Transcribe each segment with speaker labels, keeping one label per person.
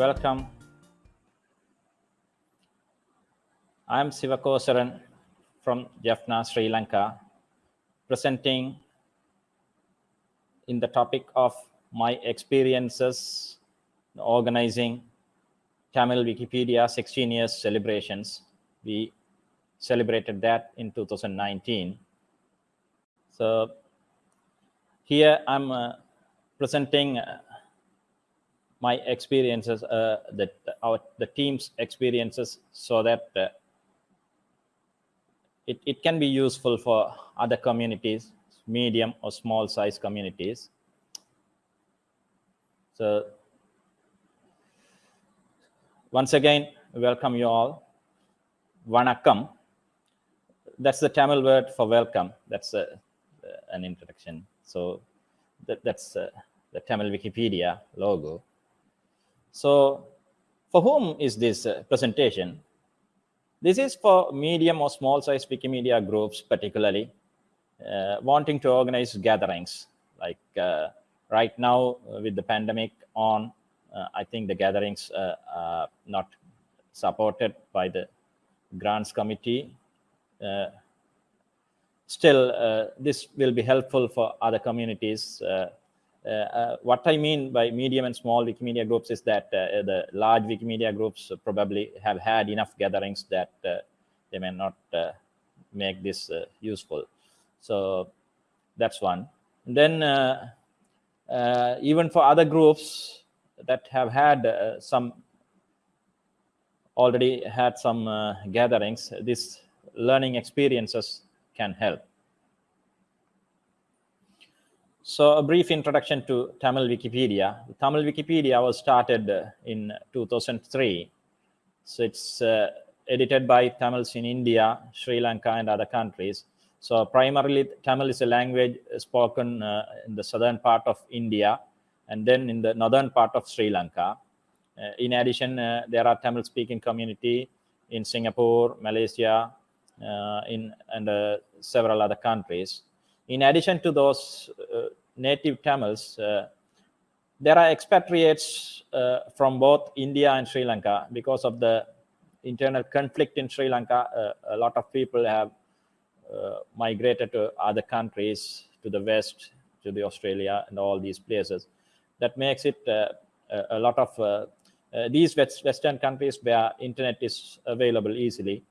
Speaker 1: welcome. I'm Sivakosaran from Jaffna, Sri Lanka, presenting in the topic of my experiences organizing Tamil Wikipedia 16 years celebrations. We celebrated that in 2019. So here I'm uh, presenting uh, my experiences, uh, that our the team's experiences, so that uh, it, it can be useful for other communities, medium or small size communities. So once again, welcome you all. Vanakkam. That's the Tamil word for welcome. That's uh, an introduction. So that, that's uh, the Tamil Wikipedia logo. So for whom is this uh, presentation? This is for medium or small size Wikimedia groups, particularly uh, wanting to organize gatherings. Like uh, right now with the pandemic on, uh, I think the gatherings uh, are not supported by the grants committee. Uh, still, this will be helpful for other communities uh, uh, Uh, uh, what I mean by medium and small Wikimedia groups is that uh, uh the large Wikimedia groups probably have had enough gatherings that they may not make this useful. So that's one. And then even for other groups that have had some already had some uh, gatherings, these learning experiences can help. So a brief introduction to Tamil Wikipedia. Tamil Wikipedia was started uh, in 2003. So it's uh, edited by Tamils in India, Sri Lanka, and other countries. So primarily Tamil is a language spoken uh, in the southern part of India and then in the northern part of Sri Lanka. Uh, in addition, uh, there are Tamil speaking community in Singapore, Malaysia, uh, in and several other countries in addition to those uh, native Tamils, uh, there are expatriates uh, from both India and Sri Lanka because of the internal conflict in Sri Lanka. a lot of people have migrated to other countries, to the west, to the Australia and all these places. That makes it a lot of uh, these West, Western countries where internet is available easily.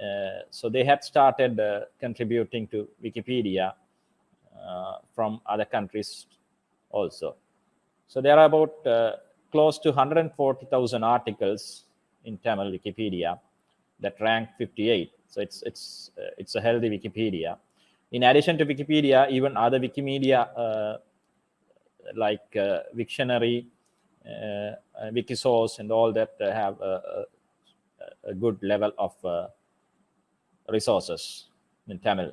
Speaker 1: Uh, so they had started uh, contributing to Wikipedia from other countries also. So there are about uh, close to 140,000 articles in Tamil Wikipedia that rank 58. So it's it's uh, it's a healthy Wikipedia. In addition to Wikipedia, even other Wikimedia uh, like uh, Wiktionary, uh, Wikisource, and all that have a, a, a, good level of resources in Tamil.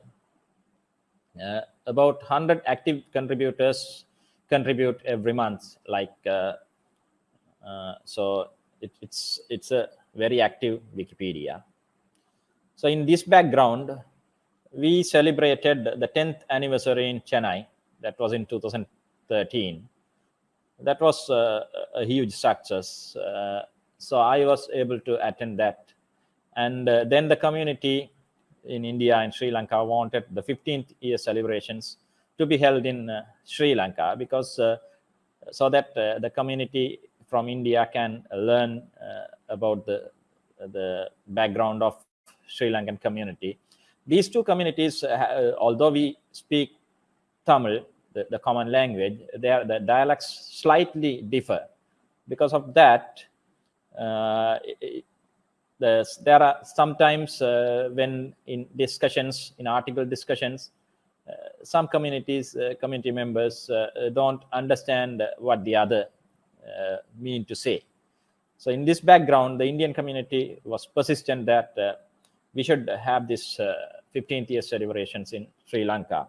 Speaker 1: Uh, about 100 active contributors contribute every month. Like uh, uh, so, it, it's it's a very active Wikipedia. So in this background, we celebrated the 10th anniversary in Chennai. That was in 2013. That was uh, a huge success. Uh, so I was able to attend that. And uh, then the community in India and Sri Lanka wanted the 15th year celebrations to be held in uh, Sri Lanka because uh, so that uh, the community from India can learn uh, about the the background of Sri Lankan community. These two communities, uh, although we speak Tamil, the, the common language, their the dialects slightly differ. Because of that, uh, there are sometimes uh, when in discussions, in article discussions, uh, some communities, uh, community members don't understand what the other mean to say. So in this background, the Indian community was persistent that we should have this 15th year celebrations in Sri Lanka.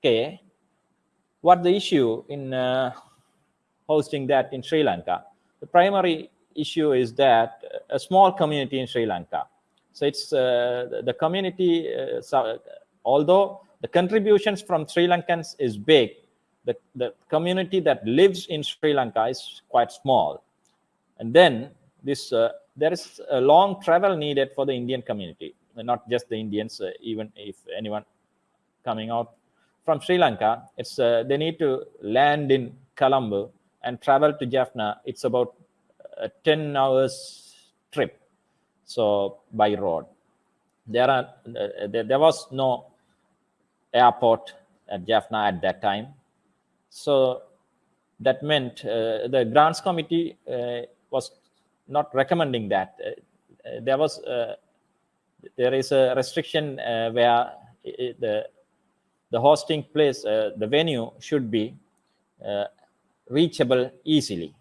Speaker 1: Okay, what the issue in uh, hosting that in Sri Lanka? The primary issue is that a small community in Sri Lanka. So it's uh, the community, uh, so, although the contributions from Sri Lankans is big, the, the community that lives in Sri Lanka is quite small. And then this there is a long travel needed for the Indian community, not just the Indians, even if anyone coming out from Sri Lanka, it's they need to land in Colombo and travel to Jaffna. It's about a 10 hours trip so by road. There are uh, there, there, was no airport at jaffna at that time. So that meant uh, the grants committee uh, was not recommending that. Uh, uh, there was uh, there is a restriction where it, the the hosting place the venue should be reachable easily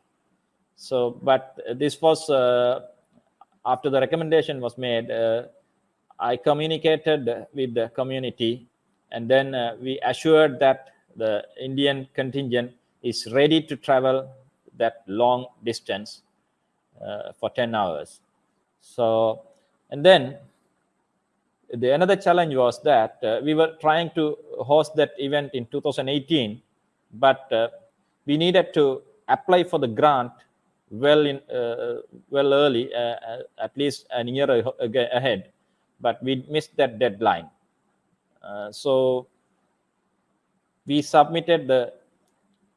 Speaker 1: so but this was after the recommendation was made, uh, I communicated with the community and then uh, we assured that the Indian contingent is ready to travel that long distance uh, for 10 hours. So, and then the another challenge was that uh, we were trying to host that event in 2018, but uh, we needed to apply for the grant well in uh, well early, uh, uh, at least a year ahead, but we missed that deadline. so we submitted the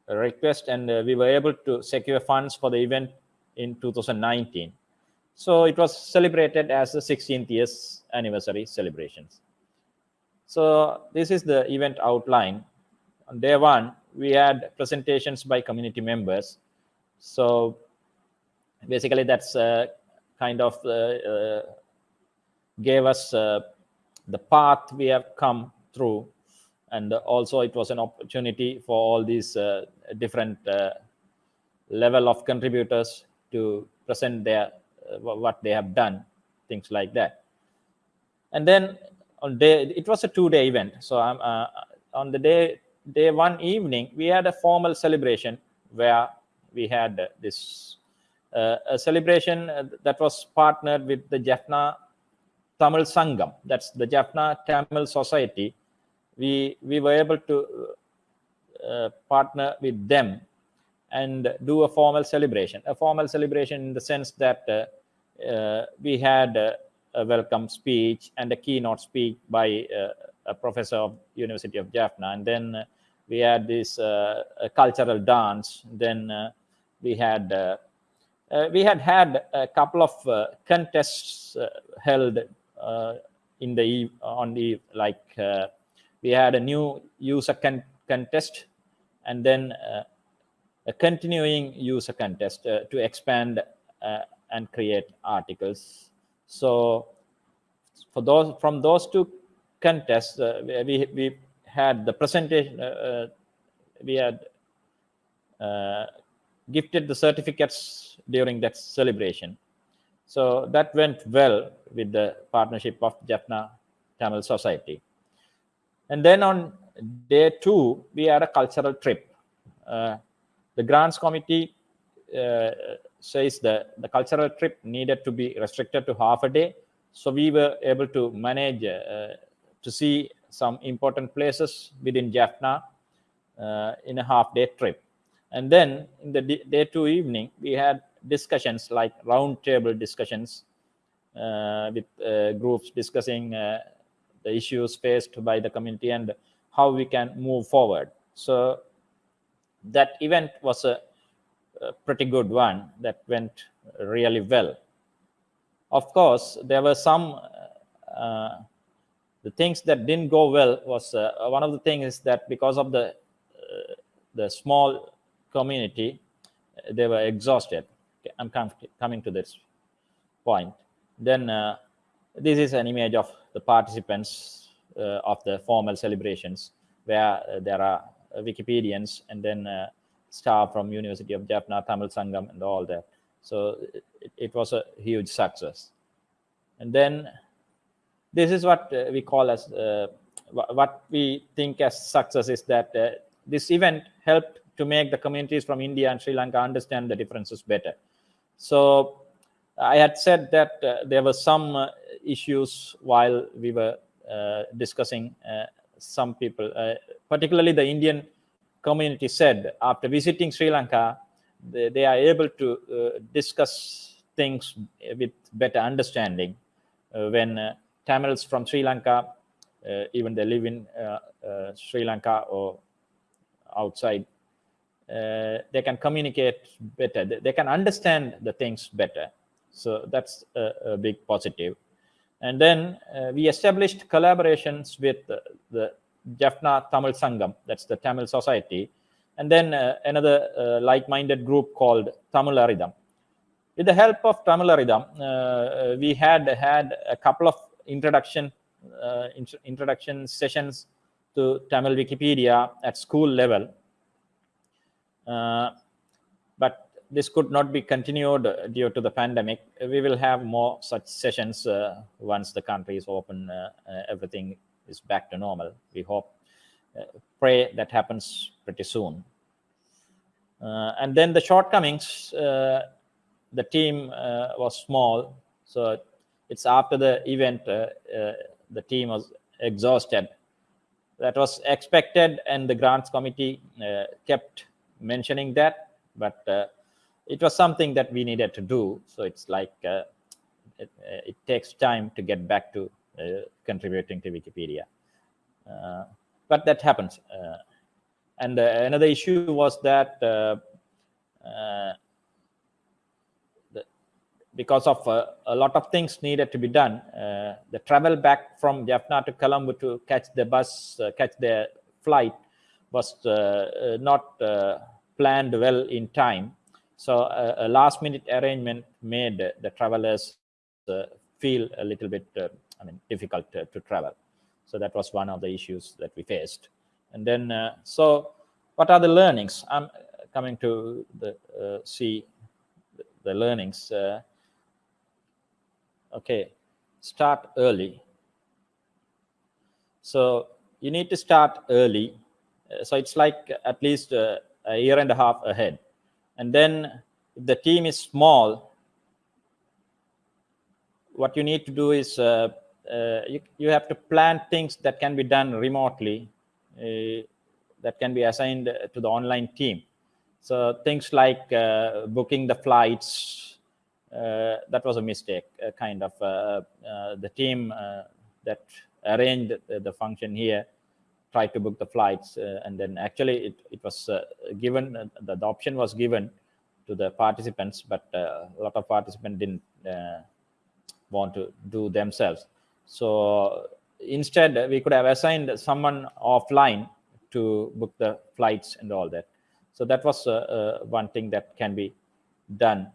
Speaker 1: request and we were able to secure funds for the event in 2019. So it was celebrated as the 16th years anniversary celebrations. So this is the event outline. On day one, we had presentations by community members. So basically that's uh, kind of uh, uh, gave us the path we have come through. And also it was an opportunity for all these different level of contributors to present their what they have done things like that. And then on day it was a two-day event. So i'm uh, on the day day one evening we had a formal celebration where we had this a celebration uh, that was partnered with the Jaffna Tamil Sangam. That's the Jaffna Tamil Society. We we were able to uh, partner with them and do a formal celebration. A formal celebration in the sense that uh, uh, we had uh, a welcome speech and a keynote speech by a professor of University of Jaffna, and then we had this cultural dance. Then we had uh, we had had a couple of uh, contests uh, held in the on the like we had a new user con contest and then a continuing user contest to expand and create articles. So for those from those two contests, uh, we we had the presentation. Uh, uh, we had gifted the certificates during that celebration. So that went well with the partnership of Jaffna Tamil Society. And then on day two, we had a cultural trip. Uh, the grants committee uh, says that the cultural trip needed to be restricted to half a day. So we were able to manage uh, to see some important places within Jaffna uh, in a half day trip. And then in the day two evening, we had discussions like roundtable discussions uh, with uh, groups discussing uh, the issues faced by the community and how we can move forward. So that event was a, a pretty good one that went really well. Of course, there were some uh, the things that didn't go well was uh, one of the things is that because of the uh, the small community, they were exhausted. Okay, I'm com coming to this point. Then uh, this is an image of the participants uh, of the formal celebrations where uh, there are Wikipedians and then uh, staff from University of Jaffna, Tamil Sangam and all that. So it, it was a huge success. And then this is what uh, we call as uh, what we think as success is that this event helped to make the communities from India and Sri Lanka understand the differences better. So I had said that uh, there were some uh, issues while we were uh, discussing uh, some people, uh, particularly the Indian community said after visiting Sri Lanka they, they are able to uh, discuss things with better understanding when Tamils from Sri Lanka, even they live in Sri Lanka or outside, they can communicate better. They, can understand the things better. So that's a, a big positive. And then we established collaborations with the Jaffna Tamil Sangam, that's the Tamil Society, and then uh, another uh, like-minded group called Tamil Aridam. With the help of Tamil Aridam, uh, we had had a couple of introduction int introduction sessions to Tamil Wikipedia at school level. Uh, but this could not be continued due to the pandemic. We will have more such sessions uh, once the country is open, uh, uh, everything is back to normal. We hope, uh, pray that happens pretty soon. Uh, and then the shortcomings, the team was small, so it's after the event, the team was exhausted. That was expected, and the grants committee kept mentioning that, but it was something that we needed to do. So it's like uh, it, uh, it, takes time to get back to uh, contributing to Wikipedia. Uh, but that happens. Uh, and uh, another issue was that the, because of a lot of things needed to be done, the travel back from Jaffna to Colombo to catch the bus, catch the flight was not planned well in time so a, a last minute arrangement made the travelers uh, feel a little bit, uh, I mean, difficult to, travel. So that was one of the issues that we faced. And then, uh, so what are the learnings? I'm coming to the uh, see the, learnings. Uh, okay, start early. So you need to start early. Uh, so it's like at least a year and a half ahead and then if the team is small, what you need to do is uh, uh, you, you have to plan things that can be done remotely, uh, that can be assigned to the online team. So things like uh, booking the flights, uh, that was a mistake, uh, kind of. the team that arranged the, the function here try to book the flights uh, and then actually it, it was uh, given uh, the, the, option was given to the participants but a lot of participants didn't want to do themselves. So instead we could have assigned someone offline to book the flights and all that. So that was uh, uh, one thing that can be done.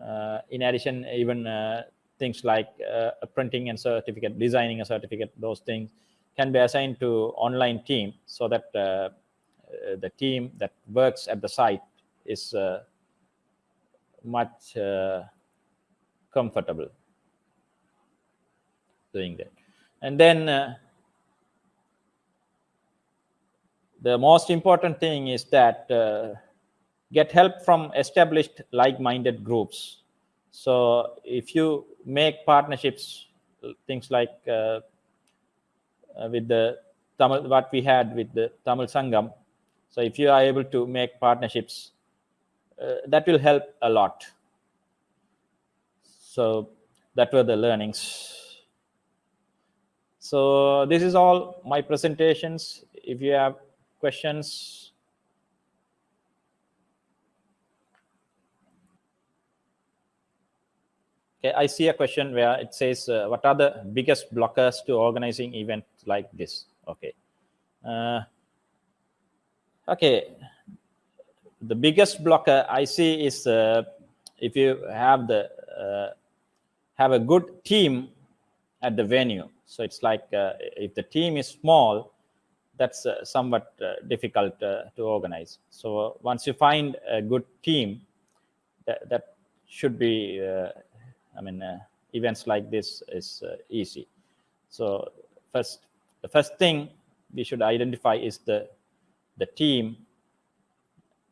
Speaker 1: Uh, in addition even things like printing and certificate designing a certificate those things can be assigned to online team so that uh, uh, the team that works at the site is uh, much comfortable doing that. And then uh, the most important thing is that uh, get help from established like-minded groups. So if you make partnerships, things like uh, uh, with the Tamil, what we had with the Tamil Sangam. So if you are able to make partnerships, uh, that will help a lot. So that were the learnings. So this is all my presentations. If you have questions, Okay, I see a question where it says, uh, what are the biggest blockers to organizing events like this? Okay. Uh, okay. The biggest blocker I see is uh, if you have the uh, have a good team at the venue. So it's like uh, if the team is small, that's uh, somewhat difficult to organize. So once you find a good team, that, that should be I mean, uh, events like this is uh, easy. So first, the first thing we should identify is the the team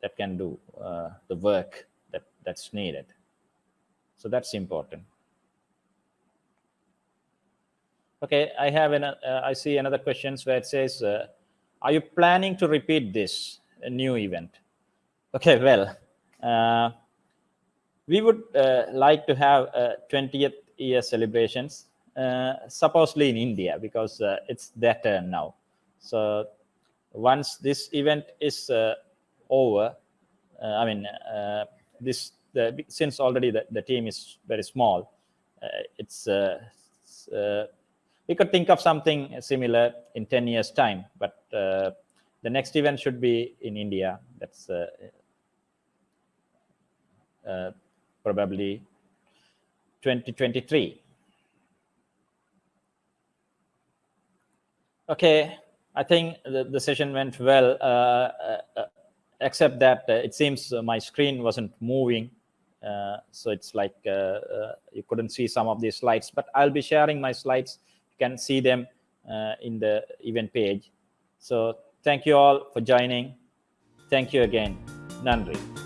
Speaker 1: that can do uh, the work that that's needed. So that's important. Okay, I have an, uh, I see another questions where it says, uh, are you planning to repeat this new event? Okay, well, Uh, we would uh, like to have uh, 20th year celebrations, uh, supposedly in India, because uh, it's their turn now. So once this event is over, I mean, this the, since already the, the team is very small, it's, it's we could think of something similar in 10 years time but uh, the next event should be in india that's uh, uh, probably 2023 okay i think the, the session went well uh, uh, except that uh, it seems my screen wasn't moving so it's like you couldn't see some of these slides but i'll be sharing my slides You can see them uh, in the event page. So thank you all for joining. Thank you again. Nandri.